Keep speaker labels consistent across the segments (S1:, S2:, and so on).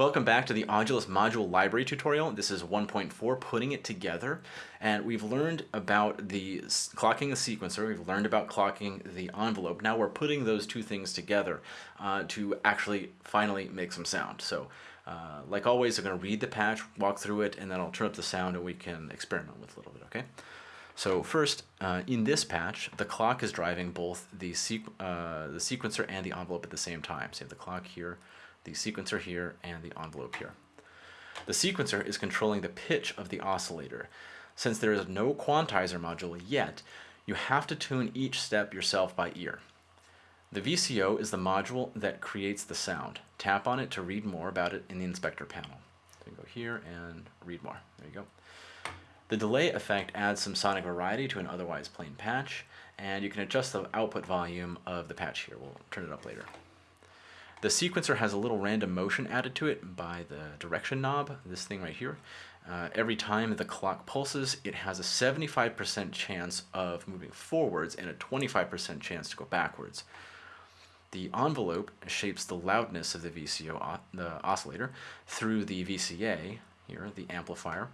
S1: Welcome back to the Audulus module library tutorial. This is 1.4, putting it together. And we've learned about the clocking the sequencer, we've learned about clocking the envelope. Now we're putting those two things together uh, to actually finally make some sound. So uh, like always, I'm going to read the patch, walk through it, and then I'll turn up the sound and we can experiment with a little bit, okay? So first, uh, in this patch, the clock is driving both the, sequ uh, the sequencer and the envelope at the same time. So you have the clock here, the sequencer here, and the envelope here. The sequencer is controlling the pitch of the oscillator. Since there is no quantizer module yet, you have to tune each step yourself by ear. The VCO is the module that creates the sound. Tap on it to read more about it in the inspector panel. So go here and read more. There you go. The delay effect adds some sonic variety to an otherwise plain patch, and you can adjust the output volume of the patch here. We'll turn it up later. The sequencer has a little random motion added to it by the direction knob, this thing right here. Uh, every time the clock pulses, it has a 75% chance of moving forwards and a 25% chance to go backwards. The envelope shapes the loudness of the VCO, the oscillator, through the VCA, here, the amplifier.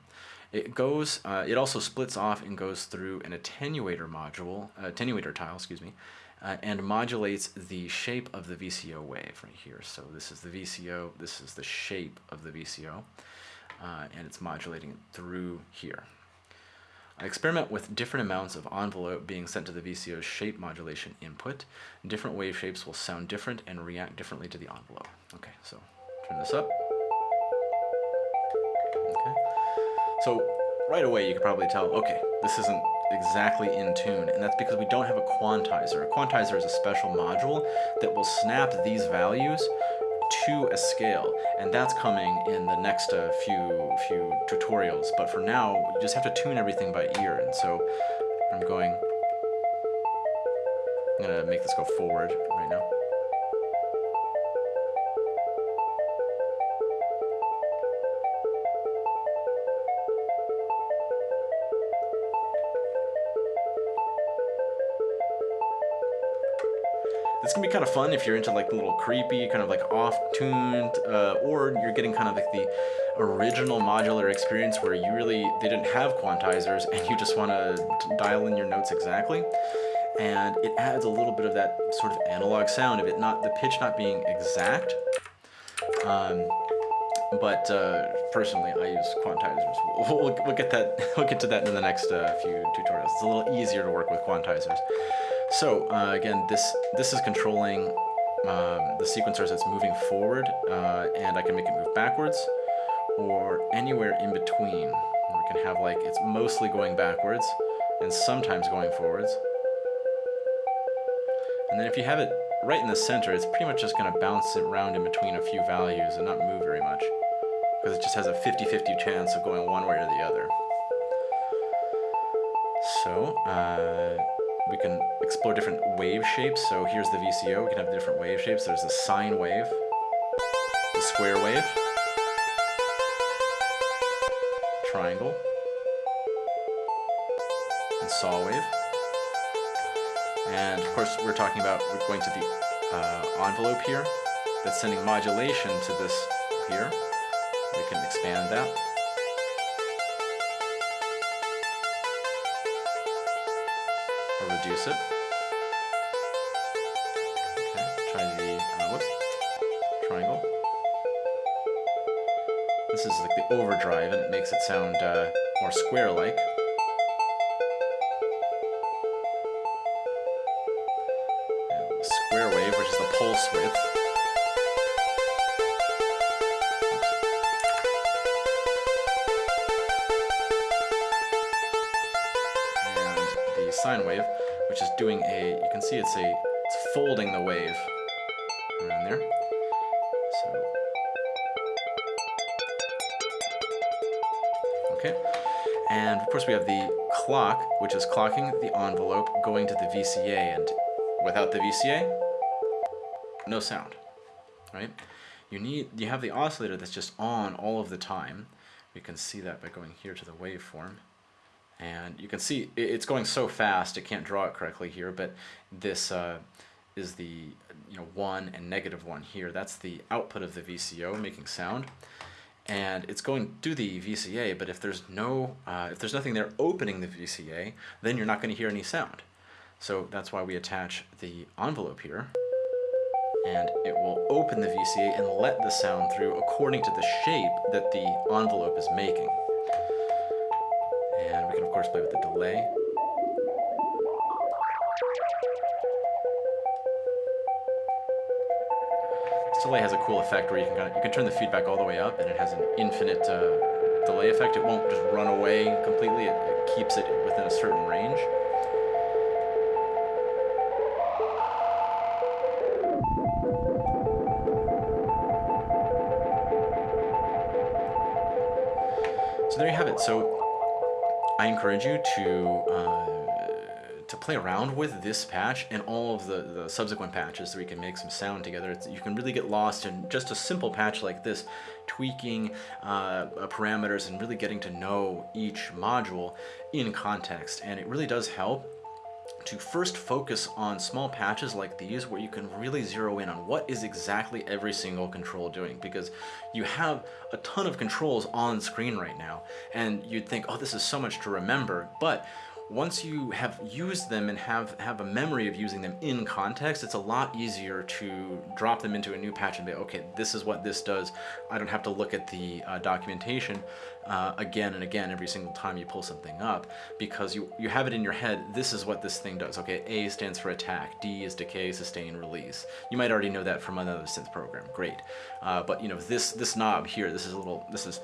S1: It goes, uh, it also splits off and goes through an attenuator module, uh, attenuator tile, excuse me, uh, and modulates the shape of the VCO wave right here. So this is the VCO, this is the shape of the VCO, uh, and it's modulating it through here. I experiment with different amounts of envelope being sent to the VCO's shape modulation input. Different wave shapes will sound different and react differently to the envelope. Okay, so turn this up. Okay. So right away you can probably tell, okay, this isn't exactly in tune, and that's because we don't have a quantizer. A quantizer is a special module that will snap these values to a scale, and that's coming in the next uh, few few tutorials. But for now, you just have to tune everything by ear, and so I'm going. I'm gonna make this go forward right now. This can be kind of fun if you're into like little creepy, kind of like off-tuned, uh, or you're getting kind of like the original modular experience where you really, they didn't have quantizers and you just want to dial in your notes exactly. And it adds a little bit of that sort of analog sound of it not, the pitch not being exact. Um, but uh, personally, I use quantizers. We'll, we'll, we'll, get that. We'll get to that in the next uh, few tutorials. It's a little easier to work with quantizers. So uh, again, this this is controlling um, the sequencer as it's moving forward, uh, and I can make it move backwards or anywhere in between. We can have like it's mostly going backwards and sometimes going forwards. And then if you have it right in the center, it's pretty much just going to bounce it around in between a few values and not move very much because it just has a 50-50 chance of going one way or the other. So, uh, we can explore different wave shapes. So here's the VCO, we can have different wave shapes. There's the sine wave, the square wave, triangle, and saw wave. And of course, we're talking about, we're going to the uh, envelope here that's sending modulation to this here. We can expand that. Reduce it. Okay, try the, uh, whoops, triangle. This is like the overdrive and it makes it sound uh, more square-like. Square wave, which is the pulse width. Sine wave, which is doing a, you can see it's a, it's folding the wave around there. So, okay. And of course we have the clock, which is clocking the envelope going to the VCA, and without the VCA, no sound, right? You need, you have the oscillator that's just on all of the time. We can see that by going here to the waveform. And you can see it's going so fast, it can't draw it correctly here, but this, uh, is the you know one and negative one here. That's the output of the VCO making sound, and it's going to the VCA. But if there's no uh, if there's nothing there opening the VCA, then you're not going to hear any sound. So that's why we attach the envelope here and it will open the VCA and let the sound through according to the shape that the envelope is making. Course play with the delay. This delay has a cool effect where you can kind of, you can turn the feedback all the way up and it has an infinite uh, delay effect. It won't just run away completely, it, it keeps it within a certain range. So there you have it. So I encourage you to uh, to play around with this patch and all of the, the subsequent patches so we can make some sound together. It's, you can really get lost in just a simple patch like this, tweaking uh, parameters and really getting to know each module in context. And it really does help to first focus on small patches like these where you can really zero in on what is exactly every single control doing because you have a ton of controls on screen right now and you'd think oh this is so much to remember but once you have used them and have, have a memory of using them in context, it's a lot easier to drop them into a new patch and be, okay, this is what this does. I don't have to look at the uh, documentation uh, again and again every single time you pull something up because you, you have it in your head, this is what this thing does. Okay, A stands for attack, D is decay, sustain, release. You might already know that from another synth program, great. Uh, but you know, this, this knob here, this is a little, this is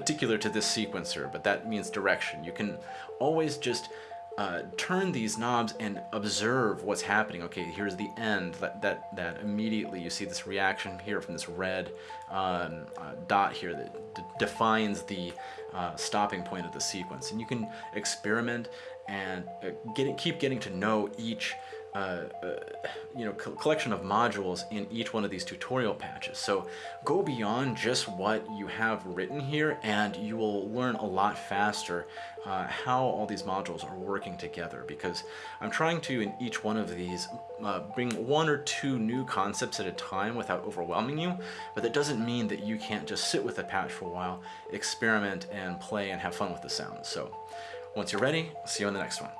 S1: particular to this sequencer, but that means direction. You can always just uh, turn these knobs and observe what's happening. Okay, here's the end. That that that immediately you see this reaction here from this red um, uh, dot here that defines the uh, stopping point of the sequence. And you can experiment and uh, get, keep getting to know each uh, uh, you know, co collection of modules in each one of these tutorial patches. So go beyond just what you have written here and you will learn a lot faster uh, how all these modules are working together because I'm trying to, in each one of these, uh, bring one or two new concepts at a time without overwhelming you, but that doesn't mean that you can't just sit with a patch for a while, experiment and play and have fun with the sounds. So once you're ready, see you on the next one.